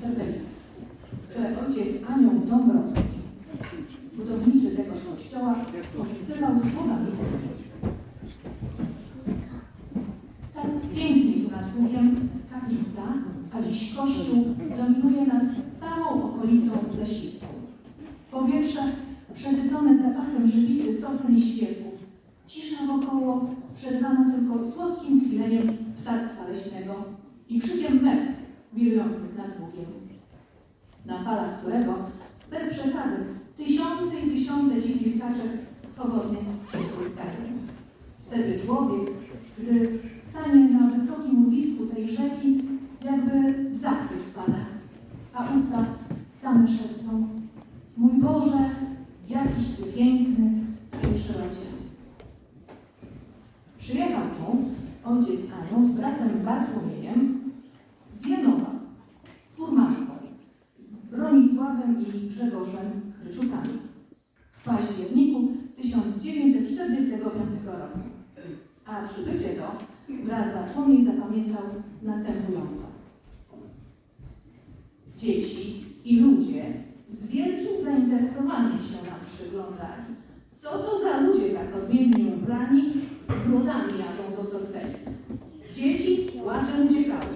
Serpelicy, które ojciec Anioł Dąbrowski, budowniczy tegoż kościoła, opisywał słowami Tak pięknie tu nad Bugiem kaplica, a dziś kościół dominuje nad całą okolicą lesistą. Powietrze przesycone zapachem żywicy, sosen i świerków. Cisza wokoło przerwana tylko słodkim chwileniem ptactwa leśnego i krzykiem mew wirujących nad Bugiem. Na falach którego, bez przesady, tysiące i tysiące kaczek swobodnie się tryskają. Wtedy człowiek, gdy stanie na wysokim urwisku tej rzeki, jakby w zachwyt wpada, a usta same szepcą Mój Boże, jakiś Ty piękny w tej przyrodzie. Przyjechał tu ojciec Anioł z bratem Bartłomiejem z Janowa, furmanką, z Bronisławem i Grzegorzem Chryciukami w październiku 1945 roku. A przybycie to brat Bartłomiej zapamiętał następująco. Dzieci i ludzie z wielkim zainteresowaniem się nam przyglądali. Co to za ludzie tak odmiennie ubrani, z brodami jadą do Sorpelic? Dzieci z płaczem uciekały.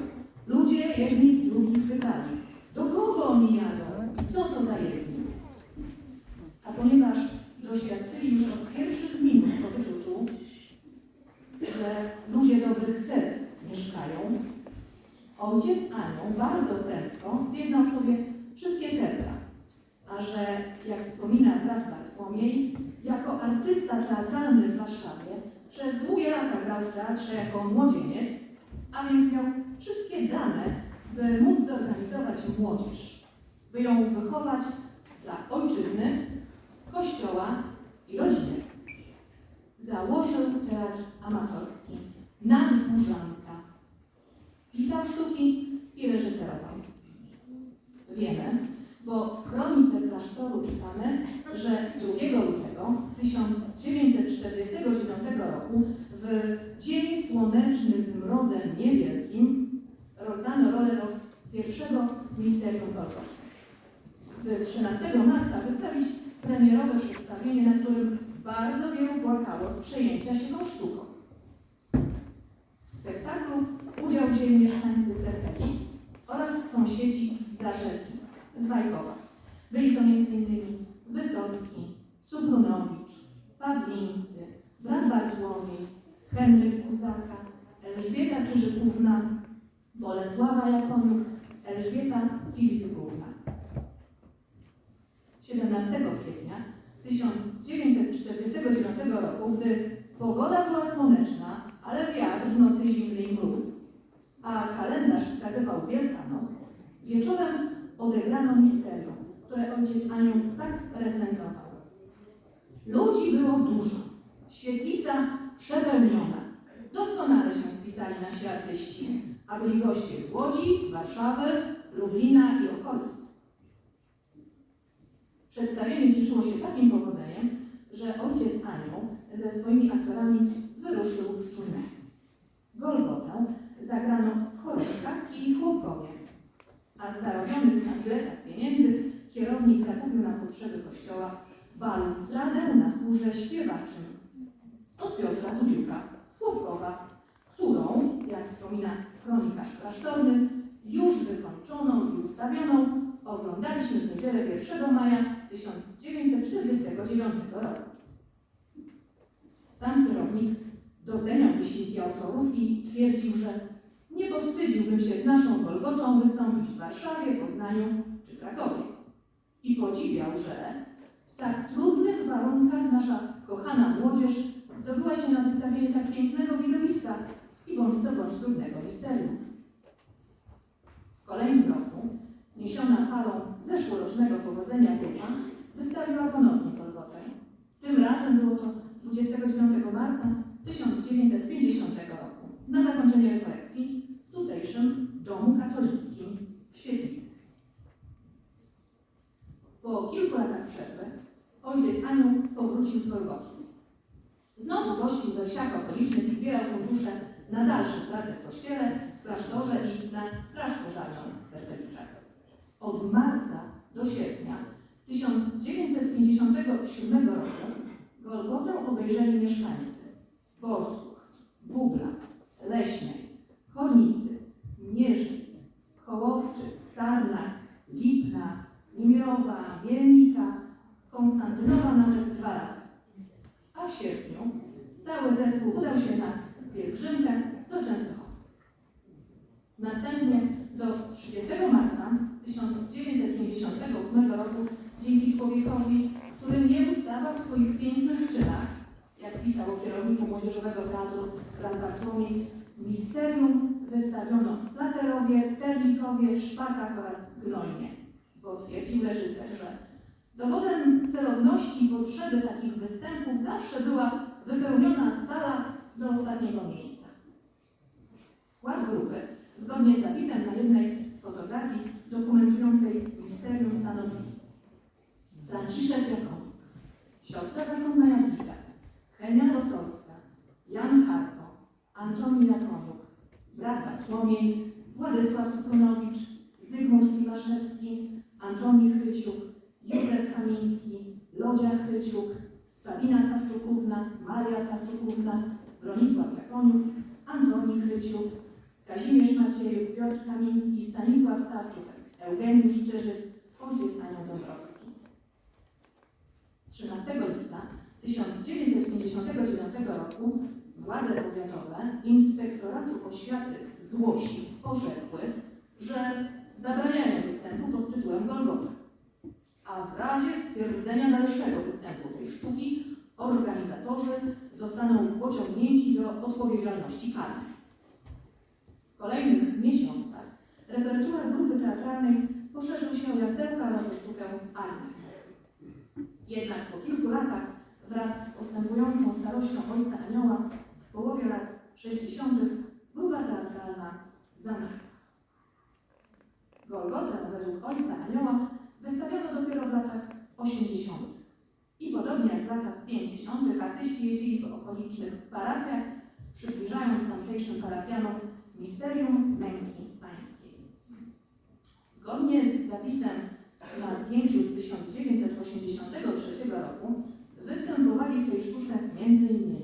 Ludzie jedni drugich pytali, do kogo oni jadą? Co to za jedni? A ponieważ doświadczyli już od pierwszych minut pobytu tu, że ludzie dobrych serc mieszkają, ojciec Anioł bardzo prędko zjednał sobie wszystkie serca, a że, jak wspomina brat Bartłomiej, jako artysta teatralny w Warszawie przez długie lata grał w teatrze jako młodzieniec, a więc miał wszystkie dane, by móc zorganizować młodzież, by ją wychować dla ojczyzny, kościoła i rodziny. Założył teatr amatorski Nadburzanka. Pisał sztuki i reżyserował. Wiemy, bo w kronice klasztoru czytamy, że 2 lutego 1949 roku w dzień słoneczny z mrozem niewielkim rozdano rolę do pierwszego misterium Golgoty. By 13 marca wystawić premierowe przedstawienie, na którym bardzo wielu płakało z przejęcia się tą sztuką. W spektaklu wzięli mieszkańcy Serpelic oraz sąsiedzi z Zarzeki, z Wajkowa. Byli to m.in. Wysocki, Subrunowicz, Pawlińscy, brat Bartłomiej, Henryk Kuzaka, Elżbieta Czyżykówna, Bolesława Jakoniuk, Elżbieta Filipikówna. 17 kwietnia 1949 roku, gdy pogoda była słoneczna, ale wiatr w nocy zimny i mróz, a kalendarz wskazywał Wielkanoc, wieczorem odegrano misterium, które ojciec Anioł tak recenzował. Ludzi było dużo, świetlica przepełniona. Doskonale się spisali nasi artyści, a byli goście z Łodzi, Warszawy, Lublina i okolic. Przedstawienie cieszyło się takim powodzeniem, że ojciec Anioł ze swoimi aktorami wyruszył w turnę. Zagrano w Choroszkach i Chłopowie, a z zarobionych na biletach pieniędzy kierownik zakupił na potrzeby kościoła balustradę na chórze śpiewaczym od Piotra Dudziuka z Chłopkowa, którą, jak wspomina kronikarz klasztorny, już wykończoną i ustawioną oglądaliśmy w niedzielę 1 maja 1949 roku. Sam kierownik doceniał wysiłki autorów i twierdził, że nie powstydziłbym się z naszą Golgotą wystąpić w Warszawie, Poznaniu czy Krakowie. I podziwiał, że w tak trudnych warunkach nasza kochana młodzież zdobyła się na wystawienie tak pięknego widowiska i bądź co bądź trudnego misterium. W kolejnym roku, niesiona falą zeszłorocznego powodzenia Góra, wystawiła ponownie Golgotę. Tym razem było to 29 marca 1950 roku na zakończenie rekolekcji w tutejszym Domu Katolickim w Świetlicy. Po kilku latach przerwy ojciec Powrócił z Golgoty. Znowu gościł we wsiach okolicznych i zbierał fundusze na dalsze prace w kościele, w klasztorze i na straż pożarną w Serpelicach. marca do sierpnia 1957 roku Golgotę obejrzeli mieszkańcy Borsuk, Bubla, Leśnej, Chornicy, Mierzyc, Kołowczyc, Sarnak, Lipna, Niemirowa, Mielnika, Konstantynowa nawet dwa razy. A w sierpniu cały zespół udał się na pielgrzymkę do Częstochowy. Następnie do 30 marca 1958 roku dzięki człowiekowi, który nie ustawał w swoich pięknych czynach, jak pisał o kierowniku Młodzieżowego Teatru Brat Bartłomiej, misterium wystawiono w Platerowie, Terlikowie, Szpakach oraz Gnojnie, bo twierdził reżyser, że dowodem celowności i potrzeby takich występów zawsze była wypełniona sala do ostatniego miejsca. Skład grupy, zgodnie z zapisem na jednej z fotografii dokumentującej misterium stanowili Franciszek Jakonik, siostra zakonna Jadwiga, Henia Rosolska, Jan Harko, Antoni Jakoniuk, brat Bartłomiej, Władysław Suprunowicz, Zygmunt Klimaszewski, Antoni Chryciuk, Józef Kamiński, Lodzia Chryciuk, Sabina Sawczukówna, Maria Sawczukówna, Bronisław Jakoniuk, Antoni Chryciuk, Kazimierz Maciejuk, Piotr Kamiński, Stanisław Starczuk, Eugeniusz Czyżyk, ojciec Anioł Dąbrowski. 13 lipca 1959 roku władze powiatowe Inspektoratu Oświaty z Łosic że zabraniają występu pod tytułem Golgota, a w razie stwierdzenia dalszego występu tej sztuki organizatorzy zostaną pociągnięci do odpowiedzialności karnej. W kolejnych miesiącach repertuar grupy teatralnej poszerzył się o jasełka oraz o sztukę Arnis. Jednak po kilku latach wraz z postępującą starością Ojca Anioła w połowie lat 60. grupa teatralna zamarła. Golgotę według Ojca Anioła wystawiono dopiero w latach 80. I podobnie jak w latach 50. artyści jeździli po okolicznych parafiach, przybliżając tamtejszym parafianom misterium męki pańskiej. Zgodnie z zapisem na zdjęciu z 1983 roku występowali w tej sztuce m.in.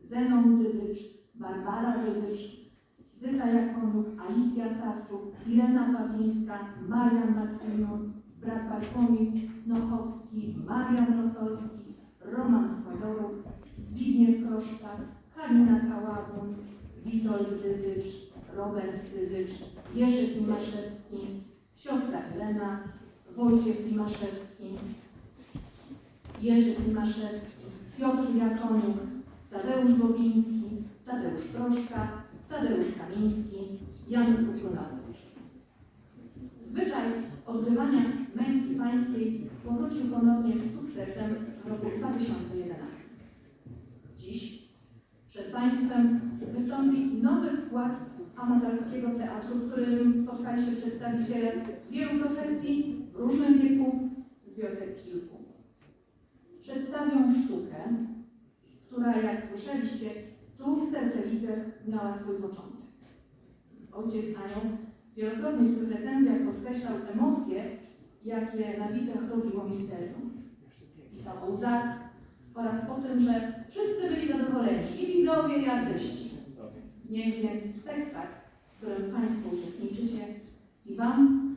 Zenon Dydycz, Barbara Dydycz, Zyta Jakoniuk, Alicja Sawczuk, Irena Pawlińska, Marian Maksymion, brat Bartłomiej Znochowski, Marian Rosolski, Roman Chwadoruk, Zbigniew Kroszka, Halina Kałabun, Witold Dydycz, Robert Dydycz, Jerzy Klimaszewski, siostra Helena, Wojciech Klimaszewski, Jerzy Klimaszewski, Piotr Jakoniuk, Tadeusz Bobiński, Tadeusz Proszka, Tadeusz Kamiński, Jan Suprunowicz. Zwyczaj odgrywania pańskiej powrócił ponownie z sukcesem w roku 2011. Dziś przed Państwem wystąpi nowy skład amatorskiego teatru, w którym spotkali się przedstawiciele wielu profesji w różnym wieku z wiosek kilku. Przedstawią sztukę, która, jak słyszeliście, tu w Serpelicach miała swój początek. Ojciec Anioł wielokrotnie w swych recenzjach podkreślał emocje, jakie na widzach robiło misterium. Pisał o łzach oraz o tym, że wszyscy byli zadowoleni, i widzowie, i artyści. Niech więc spektakl, w którym Państwo uczestniczycie i Wam